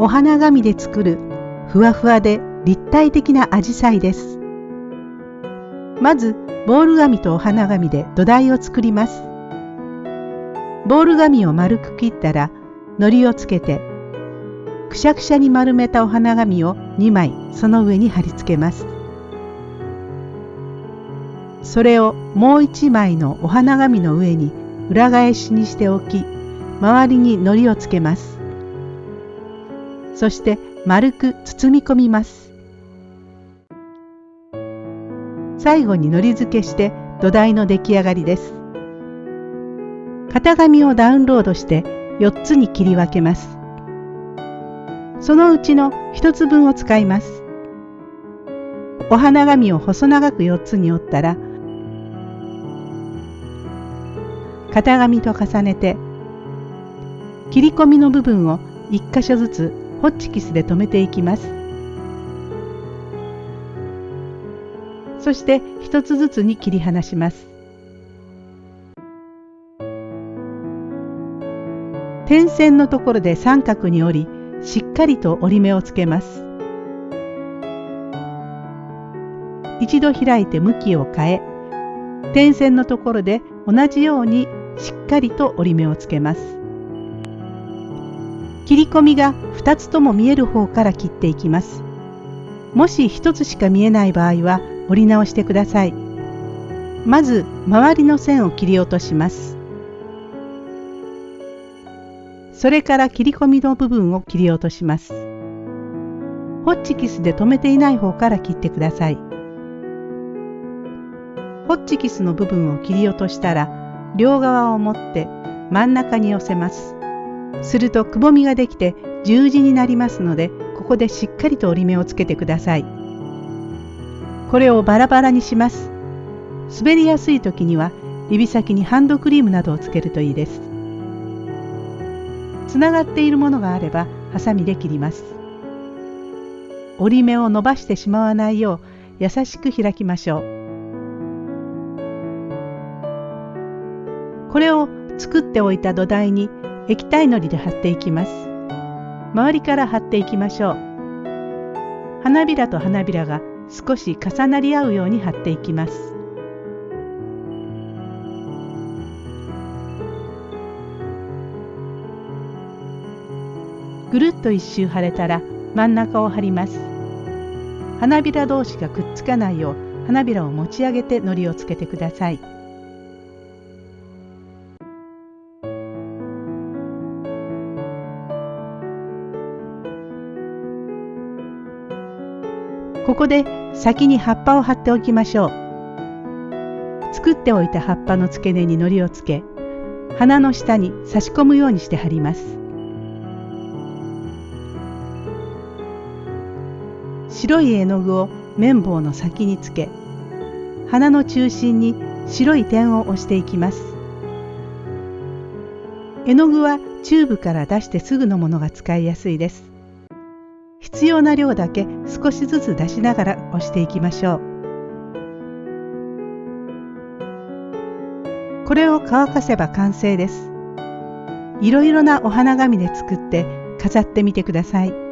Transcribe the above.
お花紙で作るふわふわで立体的なアジサイです。まずボール紙とお花紙で土台を作ります。ボール紙を丸く切ったら糊をつけてくしゃくしゃに丸めたお花紙を2枚その上に貼り付けます。それをもう1枚のお花紙の上に裏返しにしておき周りに糊をつけます。そして丸く包み込みます。最後に糊付けして土台の出来上がりです。型紙をダウンロードして4つに切り分けます。そのうちの1つ分を使います。お花紙を細長く4つに折ったら型紙と重ねて切り込みの部分を1箇所ずつホッチキスで留めていきます。そして一つずつに切り離します。点線のところで三角に折りしっかりと折り目をつけます。一度開いて向きを変え点線のところで同じようにしっかりと折り目をつけます。切り込みが2つとも見える方から切っていきます。もし1つしか見えない場合は折り直してください。まず周りの線を切り落とします。それから切り込みの部分を切り落とします。ホッチキスで留めていない方から切ってください。ホッチキスの部分を切り落としたら両側を持って真ん中に寄せます。するとくぼみができて十字になりますのでここでしっかりと折り目をつけてください。これをバラバラにします。滑りやすい時には指先にハンドクリームなどをつけるといいです。つながっているものがあればハサミで切ります。折り目を伸ばしてしまわないよう優しく開きましょう。これを作っておいた土台に液体のりで貼っていきます。周りから貼っていきましょう。花びらと花びらが少し重なり合うように貼っていきます。ぐるっと一周貼れたら真ん中を貼ります。花びら同士がくっつかないよう花びらを持ち上げて糊をつけてください。ここで先に葉っぱを貼っておきましょう。作っておいた葉っぱの付け根に糊をつけ、花の下に差し込むようにして貼ります。白い絵の具を綿棒の先につけ、花の中心に白い点を押していきます。絵の具はチューブから出してすぐのものが使いやすいです。必要な量だけ少しずつ出しながら押していきましょう。これを乾かせば完成です。いろいろなお花紙で作って飾ってみてください。